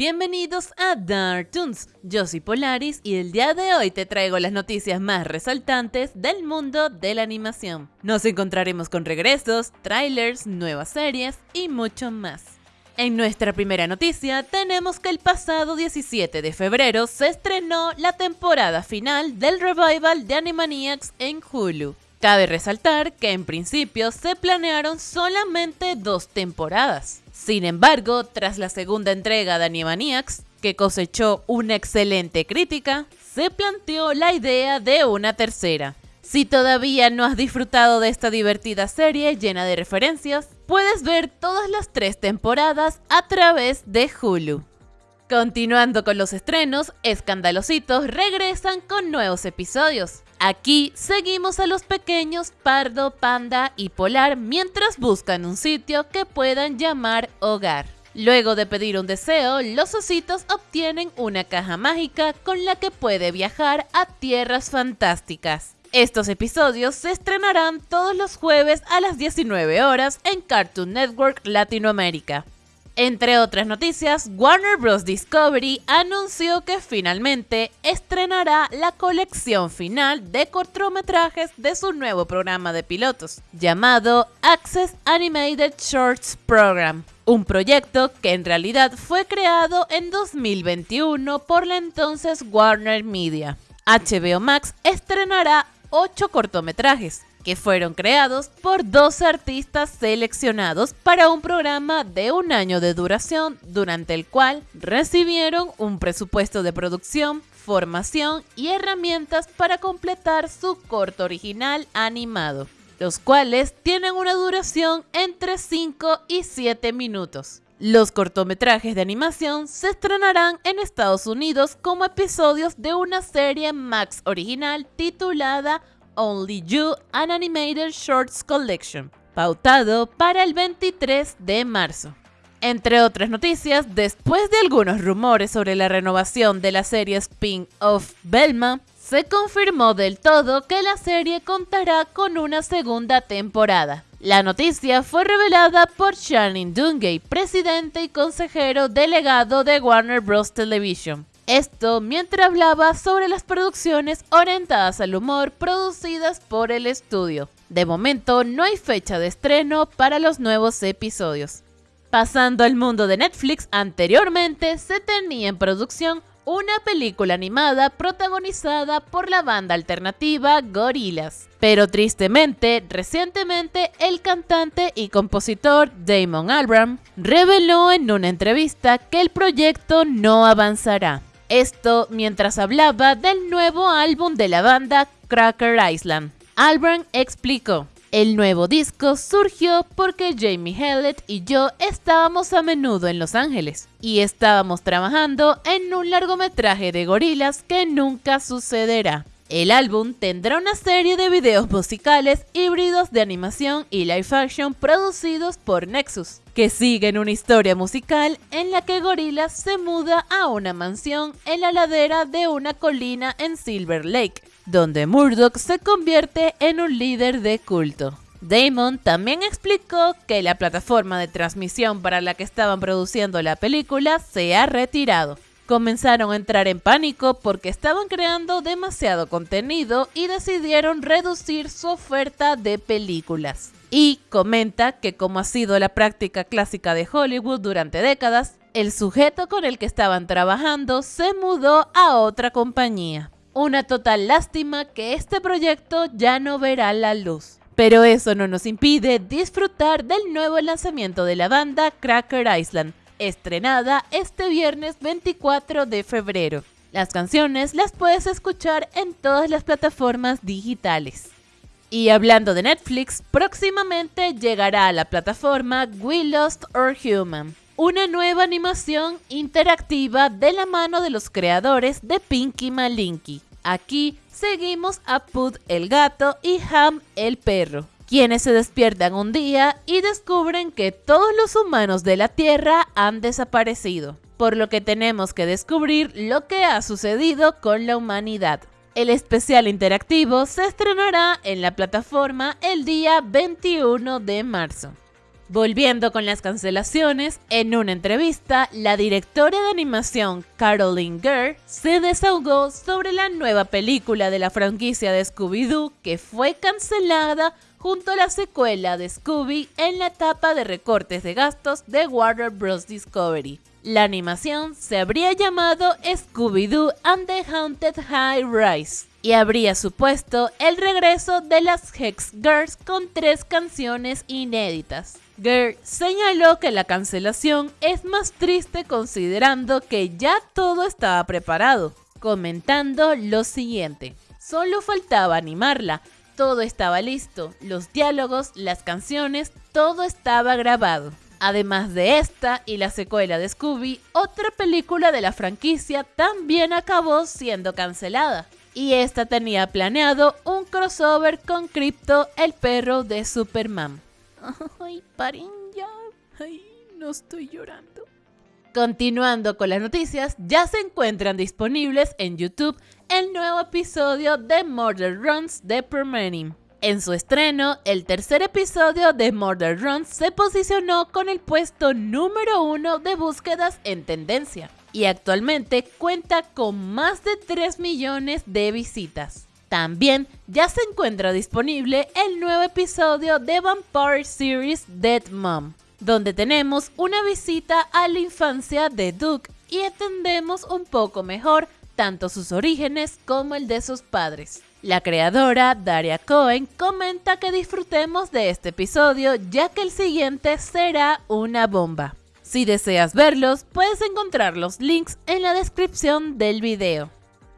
Bienvenidos a Dartoons, yo soy Polaris y el día de hoy te traigo las noticias más resaltantes del mundo de la animación. Nos encontraremos con regresos, trailers, nuevas series y mucho más. En nuestra primera noticia tenemos que el pasado 17 de febrero se estrenó la temporada final del revival de Animaniacs en Hulu. Cabe resaltar que en principio se planearon solamente dos temporadas. Sin embargo, tras la segunda entrega de Animaniacs, que cosechó una excelente crítica, se planteó la idea de una tercera. Si todavía no has disfrutado de esta divertida serie llena de referencias, puedes ver todas las tres temporadas a través de Hulu. Continuando con los estrenos, Escandalositos regresan con nuevos episodios. Aquí seguimos a los pequeños Pardo, Panda y Polar mientras buscan un sitio que puedan llamar hogar. Luego de pedir un deseo, los ositos obtienen una caja mágica con la que puede viajar a tierras fantásticas. Estos episodios se estrenarán todos los jueves a las 19 horas en Cartoon Network Latinoamérica. Entre otras noticias, Warner Bros. Discovery anunció que finalmente estrenará la colección final de cortometrajes de su nuevo programa de pilotos, llamado Access Animated Shorts Program, un proyecto que en realidad fue creado en 2021 por la entonces Warner Media. HBO Max estrenará 8 cortometrajes, que fueron creados por dos artistas seleccionados para un programa de un año de duración durante el cual recibieron un presupuesto de producción, formación y herramientas para completar su corto original animado, los cuales tienen una duración entre 5 y 7 minutos. Los cortometrajes de animación se estrenarán en Estados Unidos como episodios de una serie Max original titulada Only You An Animated Shorts Collection, pautado para el 23 de marzo. Entre otras noticias, después de algunos rumores sobre la renovación de la serie spin-off Belma, se confirmó del todo que la serie contará con una segunda temporada. La noticia fue revelada por Shannon Dungay, presidente y consejero delegado de Warner Bros. Television. Esto mientras hablaba sobre las producciones orientadas al humor producidas por el estudio. De momento no hay fecha de estreno para los nuevos episodios. Pasando al mundo de Netflix, anteriormente se tenía en producción una película animada protagonizada por la banda alternativa Gorillaz. Pero tristemente, recientemente el cantante y compositor Damon Albarn reveló en una entrevista que el proyecto no avanzará. Esto mientras hablaba del nuevo álbum de la banda Cracker Island. Albarn explicó, el nuevo disco surgió porque Jamie Hellett y yo estábamos a menudo en Los Ángeles y estábamos trabajando en un largometraje de gorilas que nunca sucederá. El álbum tendrá una serie de videos musicales híbridos de animación y live action producidos por Nexus, que siguen una historia musical en la que Gorillaz se muda a una mansión en la ladera de una colina en Silver Lake, donde Murdoch se convierte en un líder de culto. Damon también explicó que la plataforma de transmisión para la que estaban produciendo la película se ha retirado comenzaron a entrar en pánico porque estaban creando demasiado contenido y decidieron reducir su oferta de películas. Y comenta que como ha sido la práctica clásica de Hollywood durante décadas, el sujeto con el que estaban trabajando se mudó a otra compañía. Una total lástima que este proyecto ya no verá la luz. Pero eso no nos impide disfrutar del nuevo lanzamiento de la banda Cracker Island, estrenada este viernes 24 de febrero. Las canciones las puedes escuchar en todas las plataformas digitales. Y hablando de Netflix, próximamente llegará a la plataforma We Lost Our Human, una nueva animación interactiva de la mano de los creadores de Pinky Malinky. Aquí seguimos a Pud el gato y Ham el perro, quienes se despiertan un día y descubren que todos los humanos de la Tierra han desaparecido, por lo que tenemos que descubrir lo que ha sucedido con la humanidad. El especial interactivo se estrenará en la plataforma el día 21 de marzo. Volviendo con las cancelaciones, en una entrevista, la directora de animación Caroline Gurr se desahogó sobre la nueva película de la franquicia de Scooby-Doo que fue cancelada junto a la secuela de Scooby en la etapa de recortes de gastos de Warner Bros. Discovery. La animación se habría llamado Scooby-Doo and the Haunted High Rise y habría supuesto el regreso de las Hex Girls con tres canciones inéditas. Girl señaló que la cancelación es más triste considerando que ya todo estaba preparado, comentando lo siguiente. Solo faltaba animarla, todo estaba listo, los diálogos, las canciones, todo estaba grabado. Además de esta y la secuela de Scooby, otra película de la franquicia también acabó siendo cancelada. Y esta tenía planeado un crossover con Crypto, el perro de Superman. Ay, paren ya. Ay, no estoy llorando. Continuando con las noticias, ya se encuentran disponibles en YouTube el nuevo episodio de Murder Runs de Permanim. En su estreno, el tercer episodio de Murder Runs se posicionó con el puesto número uno de búsquedas en tendencia y actualmente cuenta con más de 3 millones de visitas. También ya se encuentra disponible el nuevo episodio de Vampire Series Dead Mom, donde tenemos una visita a la infancia de Duke y entendemos un poco mejor tanto sus orígenes como el de sus padres. La creadora, Daria Cohen, comenta que disfrutemos de este episodio ya que el siguiente será una bomba. Si deseas verlos, puedes encontrar los links en la descripción del video.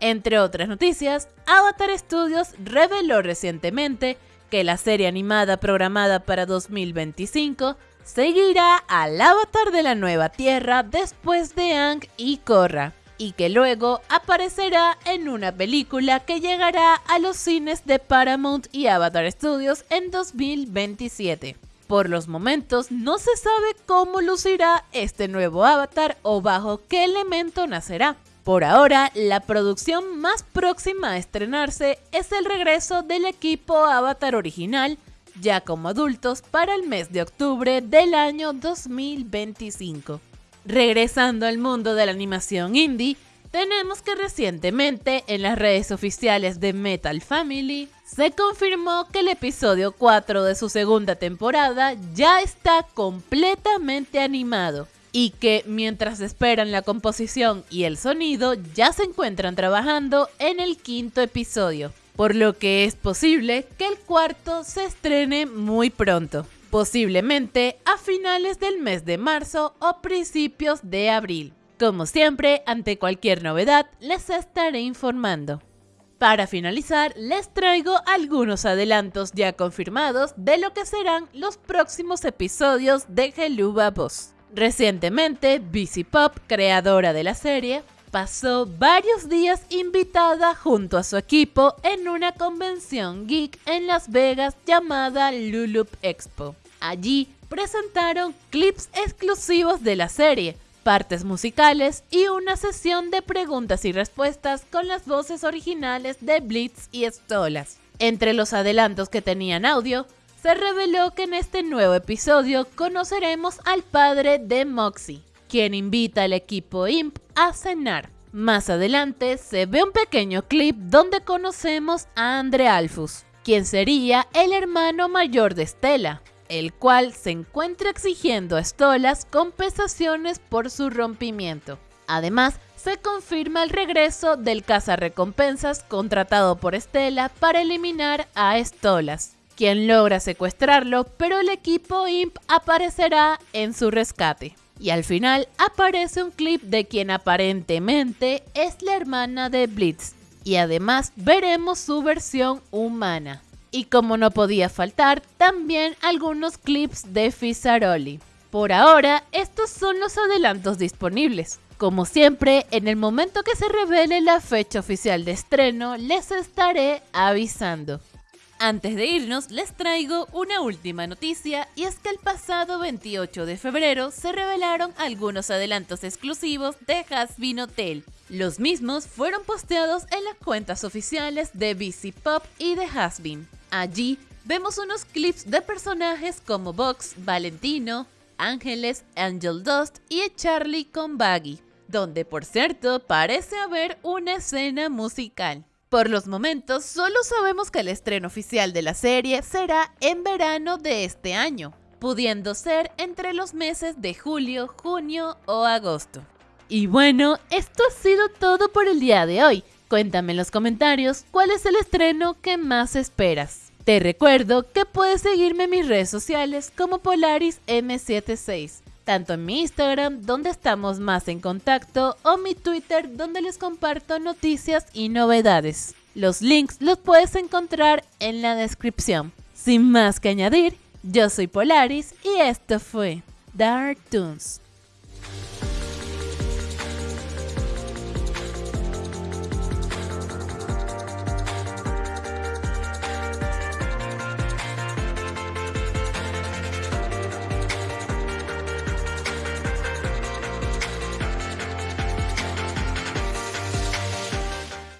Entre otras noticias, Avatar Studios reveló recientemente que la serie animada programada para 2025 seguirá al Avatar de la Nueva Tierra después de Ang y Korra y que luego aparecerá en una película que llegará a los cines de Paramount y Avatar Studios en 2027. Por los momentos no se sabe cómo lucirá este nuevo avatar o bajo qué elemento nacerá. Por ahora, la producción más próxima a estrenarse es el regreso del equipo Avatar original, ya como adultos, para el mes de octubre del año 2025. Regresando al mundo de la animación indie, tenemos que recientemente en las redes oficiales de Metal Family se confirmó que el episodio 4 de su segunda temporada ya está completamente animado y que mientras esperan la composición y el sonido ya se encuentran trabajando en el quinto episodio, por lo que es posible que el cuarto se estrene muy pronto posiblemente a finales del mes de marzo o principios de abril. Como siempre, ante cualquier novedad, les estaré informando. Para finalizar, les traigo algunos adelantos ya confirmados de lo que serán los próximos episodios de Geluba Boss. Recientemente, BC Pop, creadora de la serie, pasó varios días invitada junto a su equipo en una convención geek en Las Vegas llamada Lulup Expo. Allí presentaron clips exclusivos de la serie, partes musicales y una sesión de preguntas y respuestas con las voces originales de Blitz y Stolas. Entre los adelantos que tenían audio, se reveló que en este nuevo episodio conoceremos al padre de Moxie, quien invita al equipo IMP a cenar. Más adelante se ve un pequeño clip donde conocemos a Andre Alfus, quien sería el hermano mayor de Stella, el cual se encuentra exigiendo a Stolas compensaciones por su rompimiento. Además, se confirma el regreso del cazarrecompensas contratado por Estela para eliminar a Stolas, quien logra secuestrarlo, pero el equipo IMP aparecerá en su rescate. Y al final aparece un clip de quien aparentemente es la hermana de Blitz, y además veremos su versión humana. Y como no podía faltar, también algunos clips de Fizaroli. Por ahora, estos son los adelantos disponibles. Como siempre, en el momento que se revele la fecha oficial de estreno, les estaré avisando. Antes de irnos, les traigo una última noticia y es que el pasado 28 de febrero se revelaron algunos adelantos exclusivos de Hasbin Hotel. Los mismos fueron posteados en las cuentas oficiales de BC Pop y de Hasbin. Allí vemos unos clips de personajes como Vox, Valentino, Ángeles, Angel Dust y Charlie con Baggy, donde por cierto parece haber una escena musical. Por los momentos, solo sabemos que el estreno oficial de la serie será en verano de este año, pudiendo ser entre los meses de julio, junio o agosto. Y bueno, esto ha sido todo por el día de hoy. Cuéntame en los comentarios cuál es el estreno que más esperas. Te recuerdo que puedes seguirme en mis redes sociales como Polaris M76, tanto en mi Instagram donde estamos más en contacto o mi Twitter donde les comparto noticias y novedades. Los links los puedes encontrar en la descripción. Sin más que añadir, yo soy Polaris y esto fue Dark Toons.